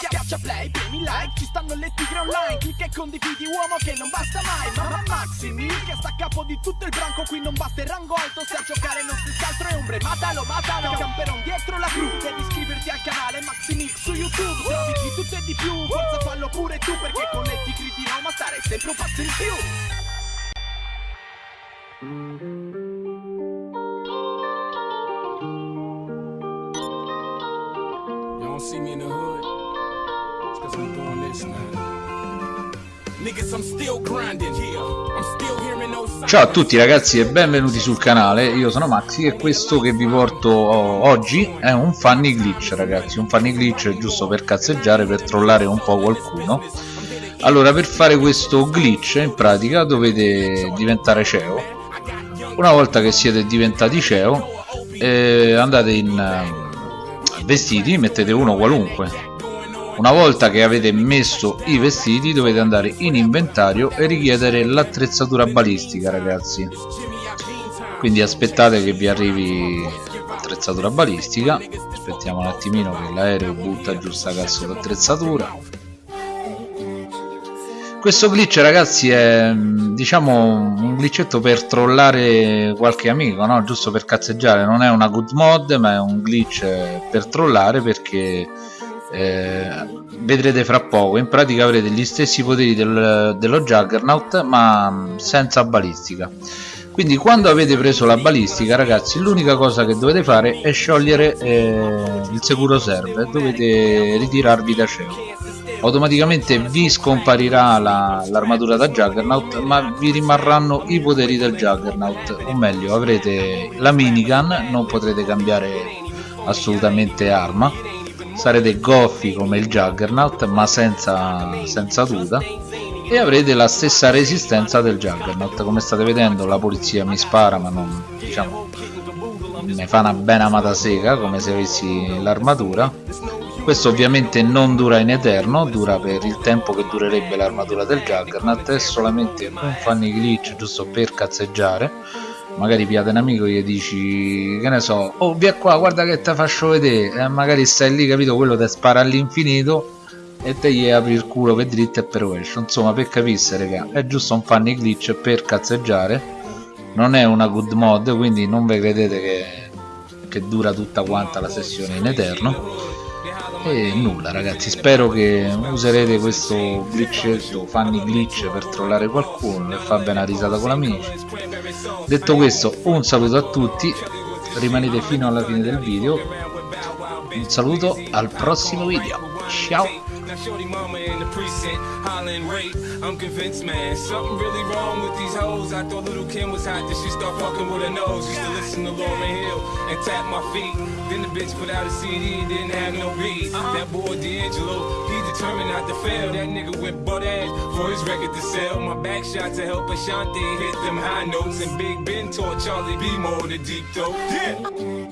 Schiaccia play, premi like, ci stanno le tigre online. Clicca e condividi uomo che non basta mai. Mamma Maximi, che sta a capo di tutto il branco. Qui non batte il rango alto, se a giocare non si altro è ombre. Matalo, matalo, camperon dietro la cru. Devi iscriverti al canale Maximix su YouTube. Trovi di tutto e di più, forza fallo pure tu Perché con le tigri di Roma stare sempre un passo in più. See me in the hood. Cause I'm doing this now. Ciao a tutti ragazzi e benvenuti sul canale, io sono Maxi e questo che vi porto oggi è un funny glitch ragazzi, un funny glitch giusto per cazzeggiare, per trollare un po' qualcuno. Allora per fare questo glitch in pratica dovete diventare CEO, una volta che siete diventati CEO eh, andate in eh, vestiti, mettete uno qualunque, una volta che avete messo i vestiti dovete andare in inventario e richiedere l'attrezzatura balistica ragazzi. Quindi aspettate che vi arrivi l'attrezzatura balistica. Aspettiamo un attimino che l'aereo butta giù sta cazzo d'attrezzatura. Questo glitch ragazzi è diciamo un glitchetto per trollare qualche amico no? giusto per cazzeggiare. Non è una good mod ma è un glitch per trollare perché eh, vedrete fra poco. In pratica avrete gli stessi poteri del, dello Juggernaut ma senza balistica. Quindi quando avete preso la balistica ragazzi l'unica cosa che dovete fare è sciogliere eh, il sicuro server dovete ritirarvi da cielo. Automaticamente vi scomparirà l'armatura la, da Juggernaut ma vi rimarranno i poteri del Juggernaut. O meglio avrete la minigun non potrete cambiare assolutamente arma sarete goffi come il Juggernaut ma senza, senza tuta. E avrete la stessa resistenza del Juggernaut. Come state vedendo la polizia mi spara ma non diciamo ne fa una bella amata sega come se avessi l'armatura. Questo ovviamente non dura in eterno dura per il tempo che durerebbe l'armatura del Juggernaut. È solamente un funny glitch giusto per cazzeggiare magari piate un amico e gli dici che ne so oh via qua guarda che te faccio vedere. E magari stai lì capito? Quello ti spara all'infinito e te gli apri il culo per dritto e per rovescio insomma per capisse raga è giusto un funny glitch per cazzeggiare. Non è una good mod quindi non vi credete che, che dura tutta quanta la sessione in eterno. E nulla ragazzi spero che userete questo glitch funny glitch per trollare qualcuno e far bene la risata con amici detto questo un saluto a tutti rimanete fino alla fine del video un saluto al prossimo video ciao Now shorty mama in the precinct, hollering rape. I'm convinced, man, something really wrong with these hoes. I thought little Kim was hot, then she start fucking with her nose. Used to listen to Lauren Hill and tap my feet. Then the bitch put out a CD, didn't have no beat. That boy D'Angelo, he determined not to fail. That nigga went butt ass for his record to sell. My back shot to help Ashanti hit them high notes. And Big Ben taught Charlie B more the deep throat. Yeah.